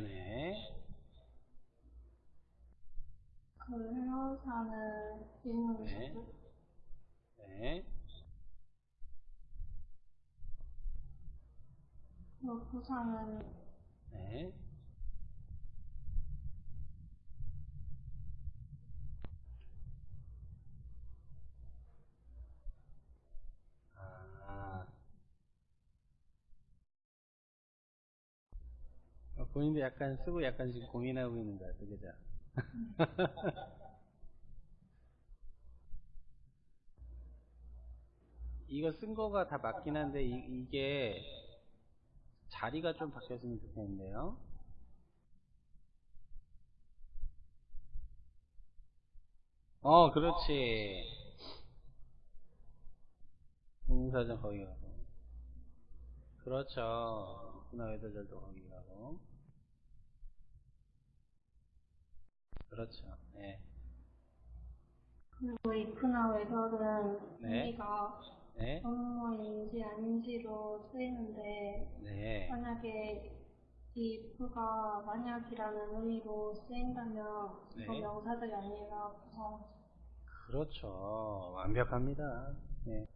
네네. 그 해운사는 뒷문 네. 네. 그 부산은 네. 아. 어, 본인도 약간 쓰고 약간 지금 고민하고 있는 것 같아, 그죠? 이거 쓴 거가 다 맞긴 한데, 이, 게 자리가 좀 바뀌었으면 좋겠는데요? 어, 그렇지. 공사장 거기 가고. 그렇죠. 문화회도절도 거기 가고. 그렇죠. 네. 그리고 이프나 외설은 네. 우리가 네. 업무인지 아닌지로 쓰이는데 네. 만약에 이 if가 만약이라는 의미로 쓰인다면 네. 명사절이 아니라 부사 그렇죠. 완벽합니다. 네.